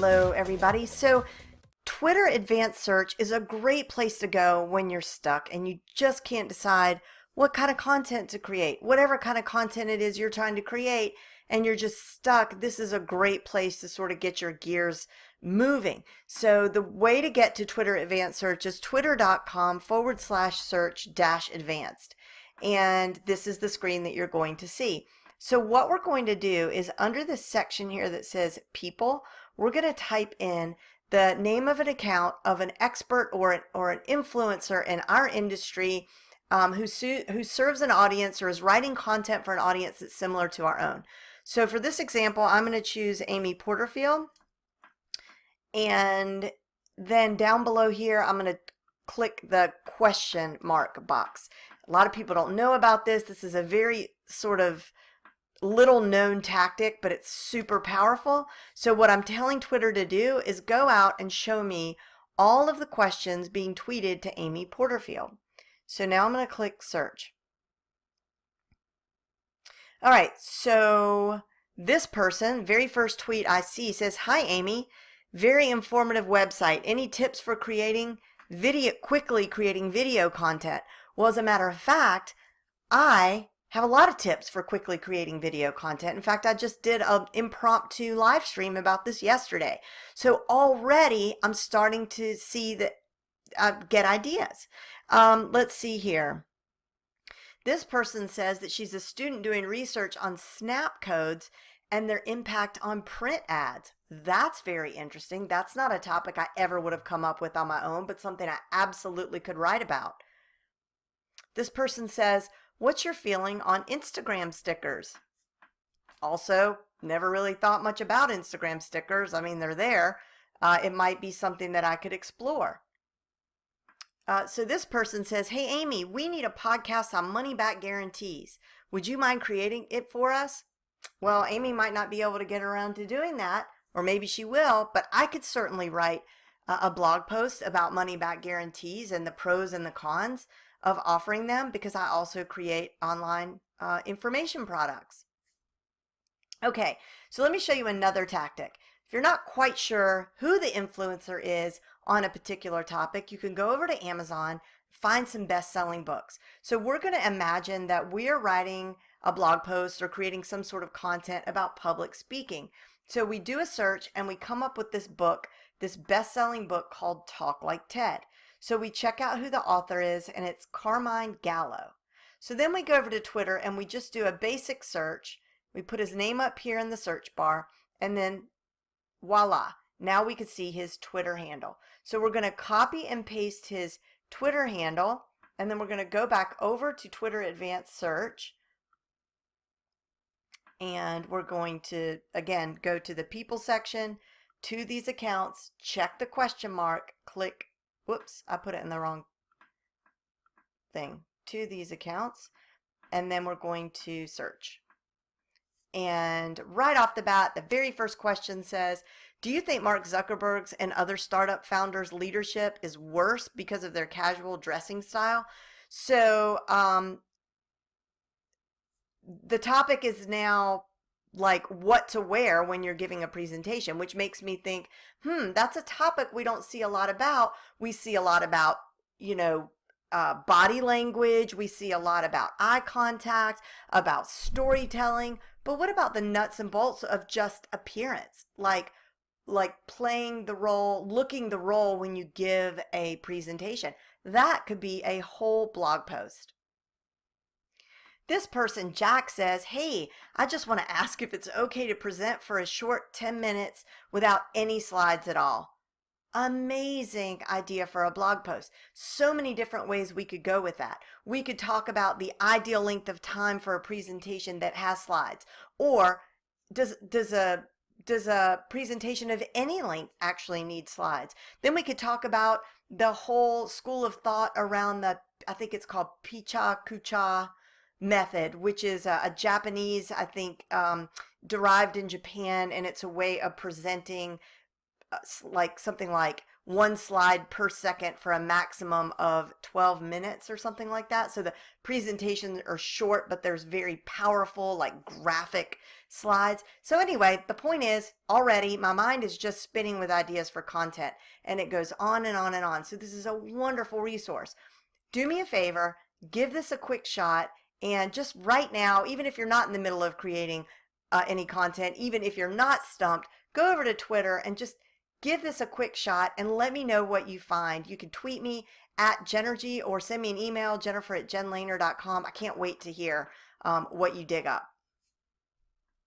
Hello, everybody. So, Twitter Advanced Search is a great place to go when you're stuck and you just can't decide what kind of content to create. Whatever kind of content it is you're trying to create and you're just stuck, this is a great place to sort of get your gears moving. So the way to get to Twitter Advanced Search is twitter.com forward slash search dash advanced. And this is the screen that you're going to see. So what we're going to do is under this section here that says people, we're going to type in the name of an account of an expert or an, or an influencer in our industry um, who, who serves an audience or is writing content for an audience that's similar to our own. So for this example, I'm going to choose Amy Porterfield. And then down below here, I'm going to click the question mark box. A lot of people don't know about this. This is a very sort of little known tactic, but it's super powerful. So what I'm telling Twitter to do is go out and show me all of the questions being tweeted to Amy Porterfield. So now I'm going to click search. All right, so this person, very first tweet I see says, Hi Amy, very informative website. Any tips for creating video, quickly creating video content? Well, as a matter of fact, I have a lot of tips for quickly creating video content. In fact, I just did an impromptu live stream about this yesterday. So already I'm starting to see that uh, get ideas. Um, let's see here. This person says that she's a student doing research on snap codes and their impact on print ads. That's very interesting. That's not a topic I ever would have come up with on my own, but something I absolutely could write about. This person says, What's your feeling on Instagram stickers? Also, never really thought much about Instagram stickers. I mean, they're there. Uh, it might be something that I could explore. Uh, so this person says, Hey, Amy, we need a podcast on money back guarantees. Would you mind creating it for us? Well, Amy might not be able to get around to doing that, or maybe she will, but I could certainly write a blog post about money back guarantees and the pros and the cons of offering them because I also create online uh, information products. Okay, so let me show you another tactic. If you're not quite sure who the influencer is on a particular topic, you can go over to Amazon, find some best-selling books. So we're going to imagine that we're writing a blog post or creating some sort of content about public speaking. So we do a search and we come up with this book, this best-selling book called Talk Like TED. So we check out who the author is and it's Carmine Gallo. So then we go over to Twitter and we just do a basic search. We put his name up here in the search bar and then voila, now we can see his Twitter handle. So we're going to copy and paste his Twitter handle and then we're going to go back over to Twitter Advanced Search and we're going to again go to the people section to these accounts check the question mark click whoops, I put it in the wrong thing, to these accounts, and then we're going to search. And right off the bat, the very first question says, do you think Mark Zuckerberg's and other startup founders' leadership is worse because of their casual dressing style? So um, the topic is now like what to wear when you're giving a presentation, which makes me think, hmm, that's a topic we don't see a lot about. We see a lot about, you know, uh, body language. We see a lot about eye contact, about storytelling. But what about the nuts and bolts of just appearance? Like, like playing the role, looking the role when you give a presentation. That could be a whole blog post. This person, Jack, says, Hey, I just want to ask if it's okay to present for a short 10 minutes without any slides at all. Amazing idea for a blog post. So many different ways we could go with that. We could talk about the ideal length of time for a presentation that has slides. Or does, does a does a presentation of any length actually need slides? Then we could talk about the whole school of thought around the, I think it's called Pecha Kucha method, which is a, a Japanese, I think, um, derived in Japan, and it's a way of presenting uh, like something like one slide per second for a maximum of 12 minutes or something like that. So the presentations are short, but there's very powerful, like graphic slides. So anyway, the point is already my mind is just spinning with ideas for content and it goes on and on and on. So this is a wonderful resource. Do me a favor, give this a quick shot and just right now, even if you're not in the middle of creating uh, any content, even if you're not stumped, go over to Twitter and just give this a quick shot and let me know what you find. You can tweet me at Jenergy or send me an email, jennifer at jenlehner.com. I can't wait to hear um, what you dig up.